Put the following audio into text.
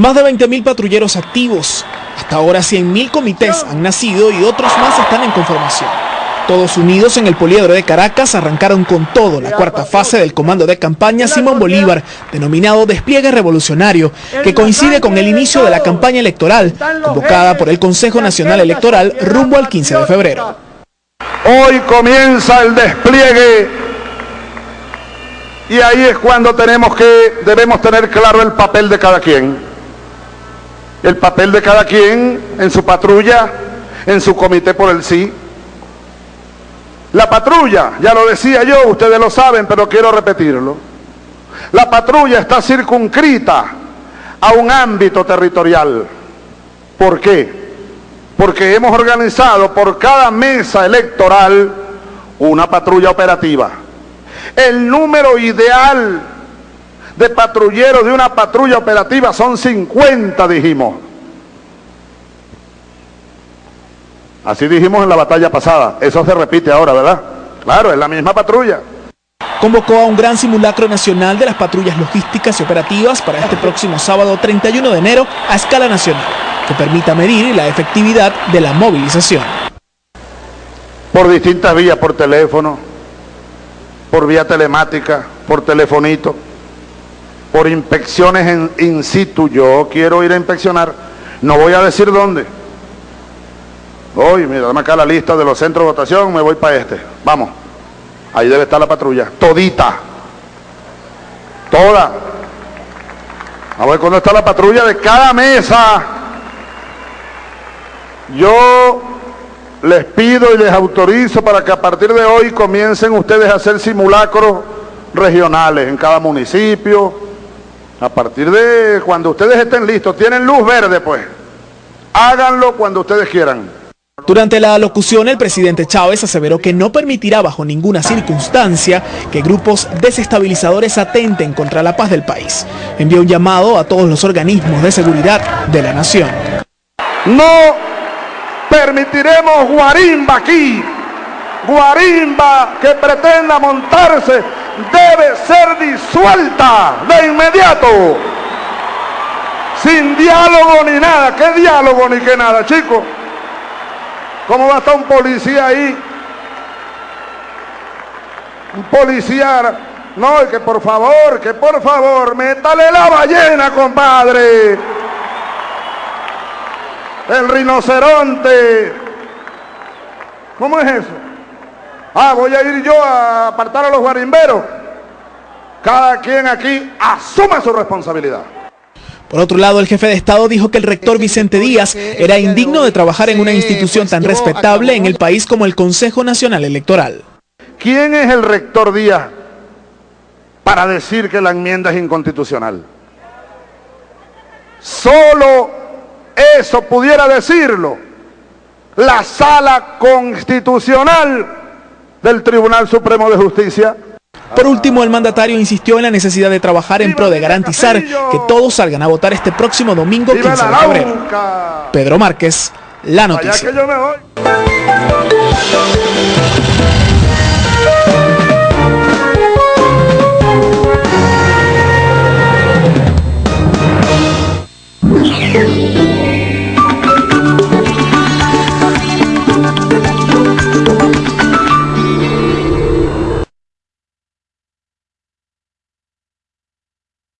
Más de 20.000 patrulleros activos. Hasta ahora 100.000 comités han nacido y otros más están en conformación. Todos unidos en el poliedro de Caracas arrancaron con todo la cuarta fase del comando de campaña Simón Bolívar, denominado Despliegue Revolucionario, que coincide con el inicio de la campaña electoral, convocada por el Consejo Nacional Electoral rumbo al 15 de febrero. Hoy comienza el despliegue y ahí es cuando tenemos que, debemos tener claro el papel de cada quien el papel de cada quien en su patrulla, en su comité por el sí. La patrulla, ya lo decía yo, ustedes lo saben, pero quiero repetirlo. La patrulla está circunscrita a un ámbito territorial. ¿Por qué? Porque hemos organizado por cada mesa electoral una patrulla operativa. El número ideal de patrulleros de una patrulla operativa son 50, dijimos. Así dijimos en la batalla pasada. Eso se repite ahora, ¿verdad? Claro, es la misma patrulla. Convocó a un gran simulacro nacional de las patrullas logísticas y operativas para este próximo sábado 31 de enero a escala nacional, que permita medir la efectividad de la movilización. Por distintas vías, por teléfono, por vía telemática, por telefonito por inspecciones en in situ. Yo quiero ir a inspeccionar, no voy a decir dónde. Hoy, mira, dame acá la lista de los centros de votación, me voy para este. Vamos, ahí debe estar la patrulla, todita, toda. A ver cuándo está la patrulla de cada mesa. Yo les pido y les autorizo para que a partir de hoy comiencen ustedes a hacer simulacros regionales en cada municipio, a partir de cuando ustedes estén listos, tienen luz verde pues. Háganlo cuando ustedes quieran. Durante la locución, el presidente Chávez aseveró que no permitirá bajo ninguna circunstancia que grupos desestabilizadores atenten contra la paz del país. Envió un llamado a todos los organismos de seguridad de la nación. No permitiremos guarimba aquí, guarimba que pretenda montarse debe ser disuelta de inmediato. Sin diálogo ni nada. ¿Qué diálogo ni qué nada, chicos? ¿Cómo va a estar un policía ahí? Un policía. No, que por favor, que por favor, métale la ballena, compadre. El rinoceronte. ¿Cómo es eso? Ah, voy a ir yo a apartar a los guarimberos. Cada quien aquí asume su responsabilidad. Por otro lado, el jefe de Estado dijo que el rector Vicente Díaz era indigno de trabajar en una institución tan respetable en el país como el Consejo Nacional Electoral. ¿Quién es el rector Díaz para decir que la enmienda es inconstitucional? Solo eso pudiera decirlo la sala constitucional del Tribunal Supremo de Justicia. Por último, el mandatario insistió en la necesidad de trabajar en pro de garantizar que todos salgan a votar este próximo domingo 15 de febrero. Pedro Márquez, La Noticia.